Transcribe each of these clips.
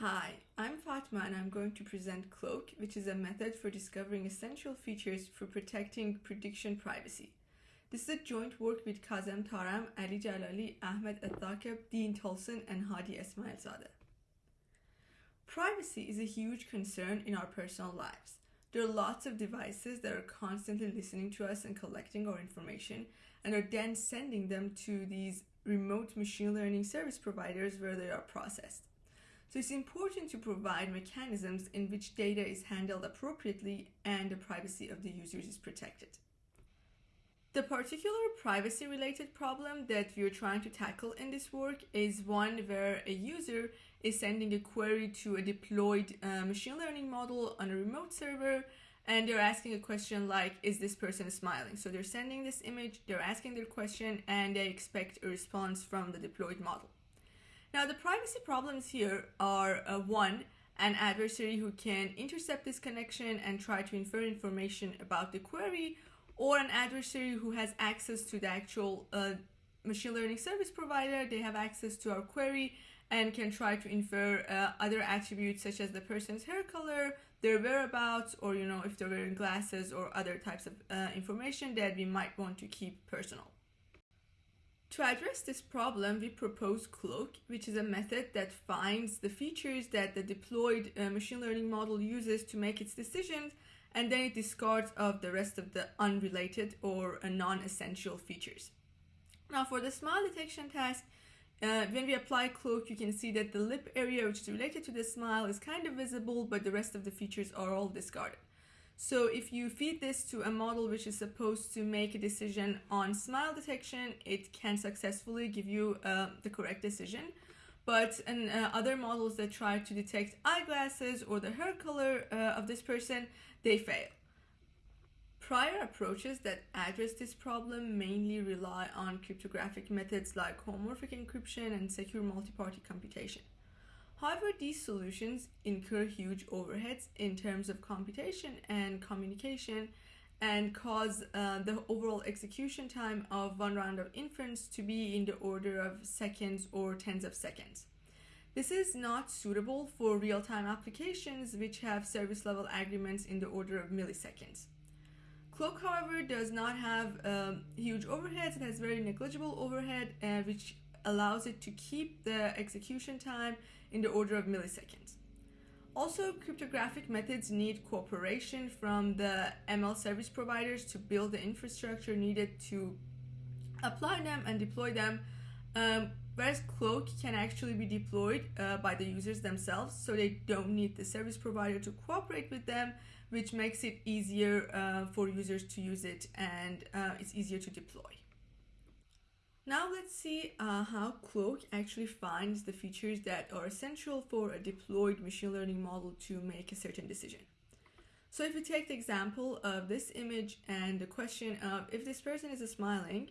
Hi, I'm Fatma and I'm going to present Cloak, which is a method for discovering essential features for protecting prediction privacy. This is a joint work with Kazem Taram, Ali Jalali, Ahmed Elthakeb, Dean Tullsen, and Hadi Esmaeilzadeh. Privacy is a huge concern in our personal lives. There are lots of devices that are constantly listening to us and collecting our information and are then sending them to these remote machine learning service providers where they are processed. So it's important to provide mechanisms in which data is handled appropriately and the privacy of the users is protected. The particular privacy related problem that we are trying to tackle in this work is one where a user is sending a query to a deployed uh, machine learning model on a remote server and they're asking a question like is this person smiling so they're sending this image they're asking their question and they expect a response from the deployed model now the privacy problems here are uh, one, an adversary who can intercept this connection and try to infer information about the query, or an adversary who has access to the actual uh, machine learning service provider. They have access to our query and can try to infer uh, other attributes such as the person's hair color, their whereabouts, or you know if they're wearing glasses or other types of uh, information that we might want to keep personal. To address this problem, we propose Cloak, which is a method that finds the features that the deployed uh, machine learning model uses to make its decisions, and then it discards of the rest of the unrelated or uh, non-essential features. Now for the smile detection task, uh, when we apply Cloak, you can see that the lip area which is related to the smile is kind of visible, but the rest of the features are all discarded. So if you feed this to a model which is supposed to make a decision on smile detection, it can successfully give you uh, the correct decision. But in uh, other models that try to detect eyeglasses or the hair color uh, of this person, they fail. Prior approaches that address this problem mainly rely on cryptographic methods like homomorphic encryption and secure multi-party computation. However, these solutions incur huge overheads in terms of computation and communication and cause uh, the overall execution time of one round of inference to be in the order of seconds or tens of seconds. This is not suitable for real-time applications which have service level agreements in the order of milliseconds. Cloak, however, does not have um, huge overheads. It has very negligible overhead, uh, which allows it to keep the execution time in the order of milliseconds. Also, cryptographic methods need cooperation from the ML service providers to build the infrastructure needed to apply them and deploy them, um, whereas Cloak can actually be deployed uh, by the users themselves, so they don't need the service provider to cooperate with them, which makes it easier uh, for users to use it and uh, it's easier to deploy. Now let's see uh, how Cloak actually finds the features that are essential for a deployed machine learning model to make a certain decision. So if we take the example of this image and the question of if this person is smiling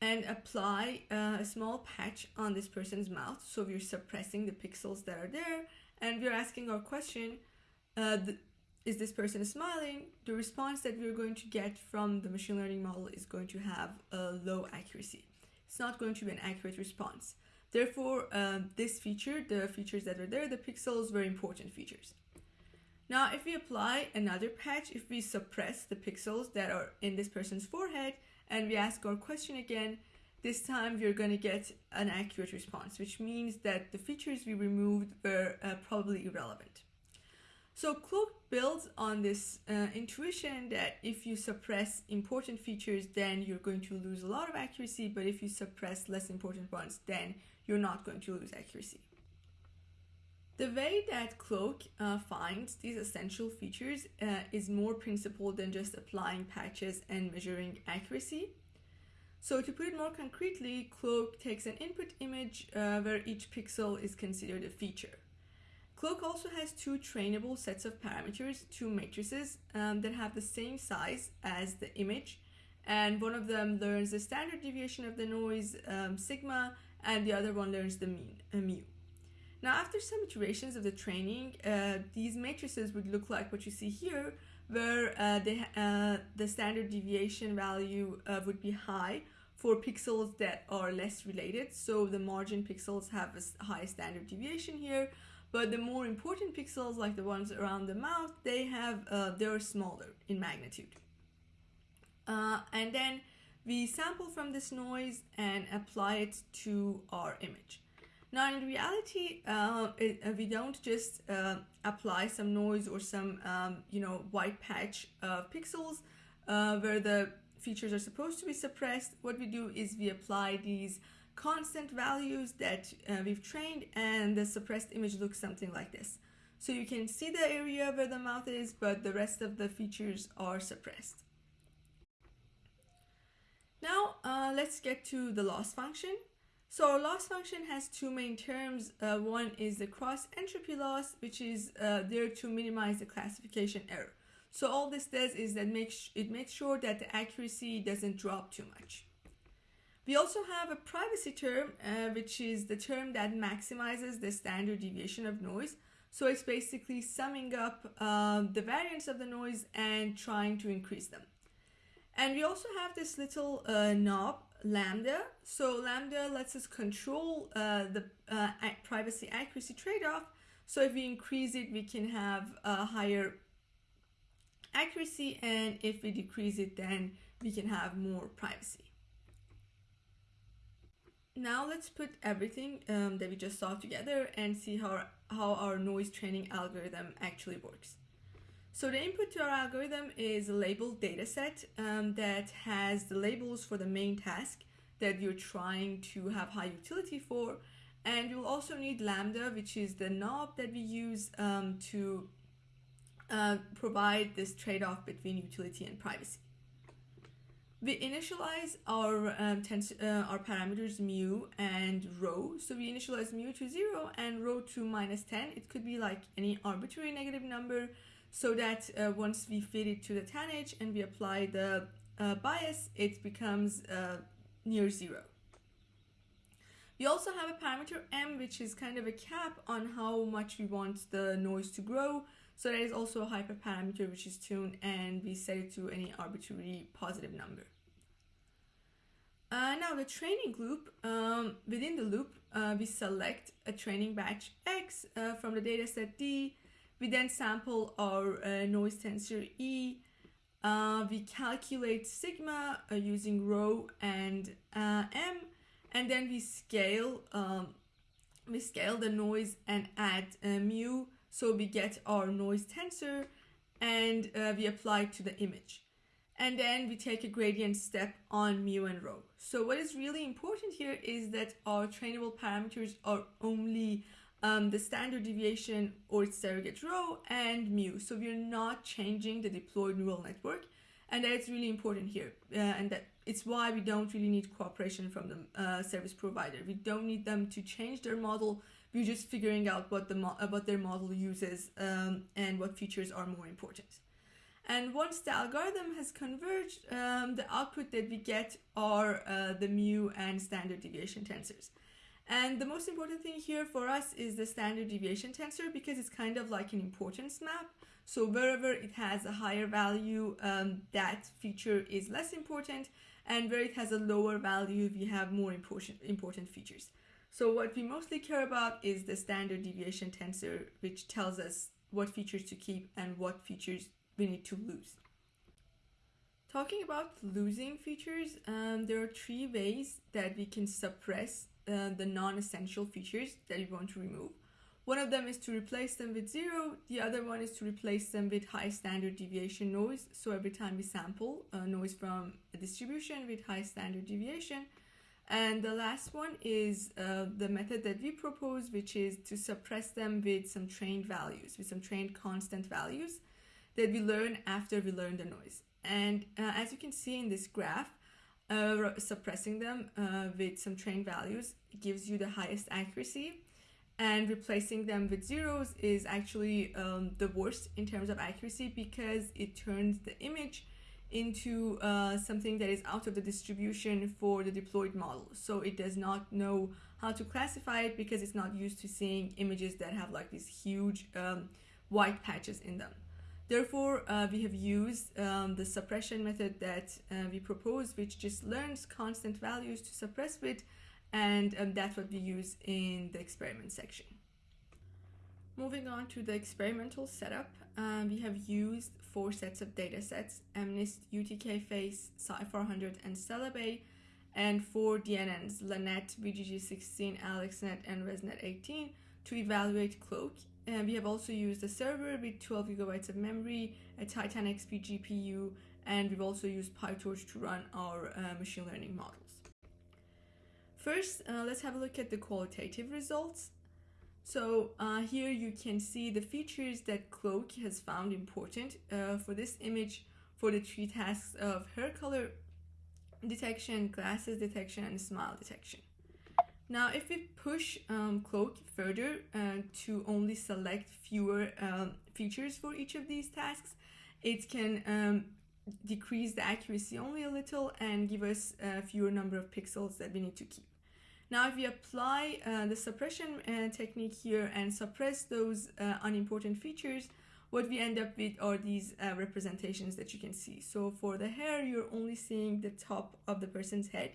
and apply uh, a small patch on this person's mouth, so we're suppressing the pixels that are there and we're asking our question, uh, is this person smiling, the response that we're going to get from the machine learning model is going to have a low accuracy. It's not going to be an accurate response. Therefore, um, this feature, the features that are there, the pixels, very important features. Now, if we apply another patch, if we suppress the pixels that are in this person's forehead and we ask our question again, this time we're going to get an accurate response, which means that the features we removed were uh, probably irrelevant. So Cloak builds on this uh, intuition that if you suppress important features, then you're going to lose a lot of accuracy, but if you suppress less important ones, then you're not going to lose accuracy. The way that Cloak uh, finds these essential features uh, is more principled than just applying patches and measuring accuracy. So to put it more concretely, Cloak takes an input image uh, where each pixel is considered a feature. Cloak also has two trainable sets of parameters, two matrices um, that have the same size as the image and one of them learns the standard deviation of the noise um, sigma and the other one learns the mean uh, mu. Now after some iterations of the training, uh, these matrices would look like what you see here where uh, they, uh, the standard deviation value uh, would be high for pixels that are less related. So the margin pixels have a high standard deviation here, but the more important pixels, like the ones around the mouth, they have uh, they're smaller in magnitude. Uh, and then we sample from this noise and apply it to our image. Now, in reality, uh, it, uh, we don't just uh, apply some noise or some, um, you know, white patch of pixels uh, where the features are supposed to be suppressed. What we do is we apply these constant values that uh, we've trained and the suppressed image looks something like this. So you can see the area where the mouth is, but the rest of the features are suppressed. Now, uh, let's get to the loss function. So our loss function has two main terms. Uh, one is the cross entropy loss, which is uh, there to minimize the classification error. So all this does is that makes it makes sure that the accuracy doesn't drop too much. We also have a privacy term, uh, which is the term that maximizes the standard deviation of noise. So it's basically summing up um, the variance of the noise and trying to increase them. And we also have this little uh, knob lambda. So lambda lets us control uh, the uh, privacy accuracy trade-off. So if we increase it, we can have a higher accuracy. And if we decrease it, then we can have more privacy. Now let's put everything um, that we just saw together and see how, how our noise training algorithm actually works. So the input to our algorithm is a labeled dataset um, that has the labels for the main task that you're trying to have high utility for. And you'll also need Lambda, which is the knob that we use um, to uh, provide this trade-off between utility and privacy. We initialize our um, uh, our parameters mu and rho. So we initialize mu to 0 and rho to minus 10. It could be like any arbitrary negative number so that uh, once we fit it to the tanh and we apply the uh, bias, it becomes uh, near zero. We also have a parameter m, which is kind of a cap on how much we want the noise to grow. So there is also a hyperparameter, which is tuned, and we set it to any arbitrary positive number. Uh, now the training loop, um, within the loop, uh, we select a training batch X uh, from the dataset D, we then sample our uh, noise tensor E. Uh, we calculate sigma uh, using rho and m, and then we scale um, we scale the noise and add mu, so we get our noise tensor, and uh, we apply it to the image. And then we take a gradient step on mu and rho. So what is really important here is that our trainable parameters are only um, the standard deviation or its surrogate rho and mu. So we're not changing the deployed neural network. And that's really important here. Uh, and that it's why we don't really need cooperation from the uh, service provider. We don't need them to change their model. We're just figuring out what the uh, what their model uses um, and what features are more important. And once the algorithm has converged, um, the output that we get are uh, the mu and standard deviation tensors. And the most important thing here for us is the standard deviation tensor because it's kind of like an importance map. So wherever it has a higher value, um, that feature is less important. And where it has a lower value, we have more important, important features. So what we mostly care about is the standard deviation tensor, which tells us what features to keep and what features we need to lose. Talking about losing features, um, there are three ways that we can suppress uh, the non-essential features that you want to remove. One of them is to replace them with zero. The other one is to replace them with high standard deviation noise. So every time we sample uh, noise from a distribution with high standard deviation. And the last one is uh, the method that we propose, which is to suppress them with some trained values, with some trained constant values that we learn after we learn the noise. And uh, as you can see in this graph, uh, suppressing them uh, with some trained values gives you the highest accuracy and replacing them with zeros is actually um, the worst in terms of accuracy because it turns the image into uh, something that is out of the distribution for the deployed model. So it does not know how to classify it because it's not used to seeing images that have like these huge um, white patches in them. Therefore, uh, we have used um, the suppression method that uh, we propose, which just learns constant values to suppress with, and um, that's what we use in the experiment section. Moving on to the experimental setup, um, we have used four sets of data sets, MNIST, UTK-FACE, CIFAR-100, and CelebA, and four DNNs, LeNet, VGG16, AlexNet, and ResNet18 to evaluate Cloak. And we have also used a server with 12 gigabytes of memory, a Titan Xp GPU, and we've also used PyTorch to run our uh, machine learning models. First, uh, let's have a look at the qualitative results. So uh, here you can see the features that Cloak has found important uh, for this image for the three tasks of hair color detection, glasses detection, and smile detection. Now, if we push um, Cloak further uh, to only select fewer um, features for each of these tasks, it can um, decrease the accuracy only a little and give us a fewer number of pixels that we need to keep. Now, if we apply uh, the suppression uh, technique here and suppress those uh, unimportant features, what we end up with are these uh, representations that you can see. So for the hair, you're only seeing the top of the person's head.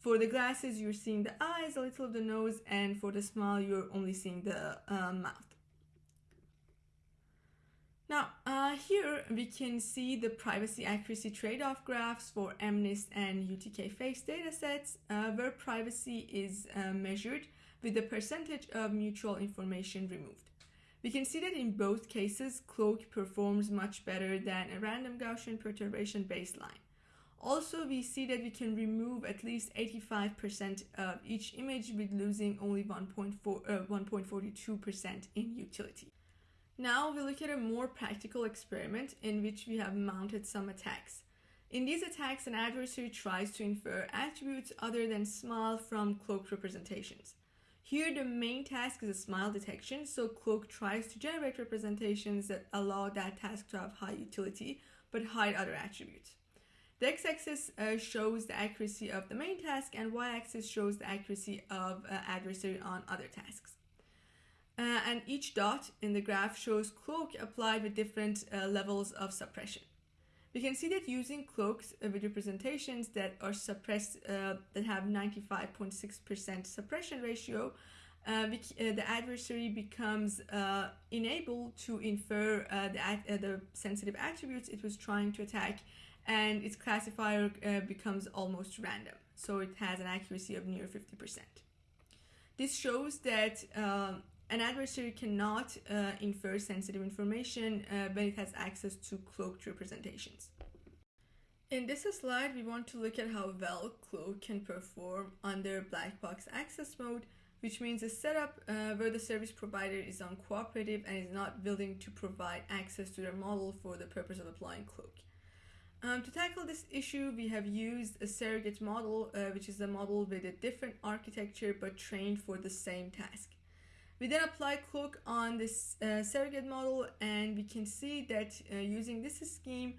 For the glasses, you're seeing the eyes, a little of the nose, and for the smile, you're only seeing the uh, mouth. Now, uh, here we can see the privacy accuracy trade-off graphs for MNIST and UTK-FACE datasets, uh, where privacy is uh, measured with the percentage of mutual information removed. We can see that in both cases, Cloak performs much better than a random Gaussian perturbation baseline. Also, we see that we can remove at least 85% of each image with losing only 1.42% uh, in utility. Now we look at a more practical experiment in which we have mounted some attacks. In these attacks, an adversary tries to infer attributes other than smile from cloak representations. Here, the main task is a smile detection, so Cloak tries to generate representations that allow that task to have high utility, but hide other attributes. The x-axis uh, shows the accuracy of the main task, and y-axis shows the accuracy of uh, adversary on other tasks. Uh, and each dot in the graph shows cloak applied with different uh, levels of suppression. We can see that using cloaks uh, with representations that are suppressed, uh, that have 95.6% suppression ratio, uh, uh, the adversary becomes enabled to infer the, the sensitive attributes it was trying to attack, and its classifier becomes almost random. So it has an accuracy of near 50%. This shows that um, an adversary cannot uh, infer sensitive information uh, when it has access to cloaked representations. In this slide, we want to look at how well Cloak can perform under black box access mode, which means a setup uh, where the service provider is uncooperative and is not willing to provide access to their model for the purpose of applying Cloak. Um, to tackle this issue, we have used a surrogate model, uh, which is a model with a different architecture but trained for the same task. We then apply Cloak on this uh, surrogate model and we can see that uh, using this scheme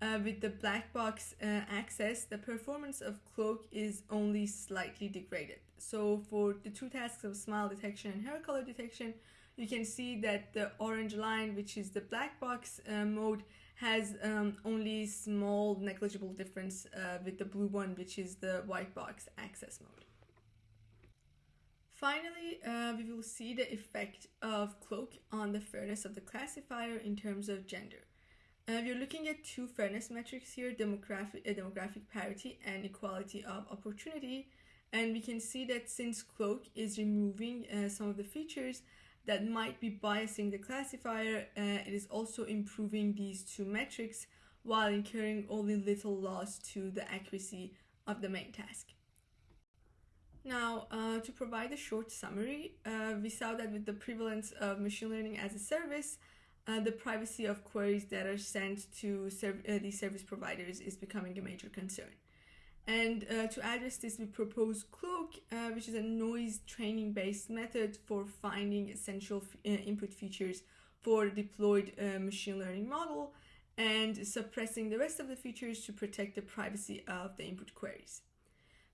uh, with the black box uh, access, the performance of Cloak is only slightly degraded. So for the two tasks of smile detection and hair color detection, you can see that the orange line, which is the black box uh, mode, has um, only small negligible difference uh, with the blue one, which is the white box access mode. Finally, uh, we will see the effect of cloak on the fairness of the classifier in terms of gender. Uh, we're looking at two fairness metrics here, demographic, uh, demographic parity and equality of opportunity. And we can see that since cloak is removing uh, some of the features that might be biasing the classifier, uh, it is also improving these two metrics while incurring only little loss to the accuracy of the main task. Now, uh, to provide a short summary, uh, we saw that with the prevalence of machine learning as a service, uh, the privacy of queries that are sent to serv- uh, these service providers is becoming a major concern. And uh, to address this, we propose Cloak, uh, which is a noise training based method for finding essential input features for deployed machine learning model and suppressing the rest of the features to protect the privacy of the input queries.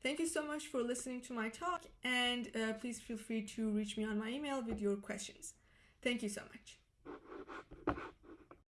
Thank you so much for listening to my talk and uh, please feel free to reach me on my email with your questions. Thank you so much.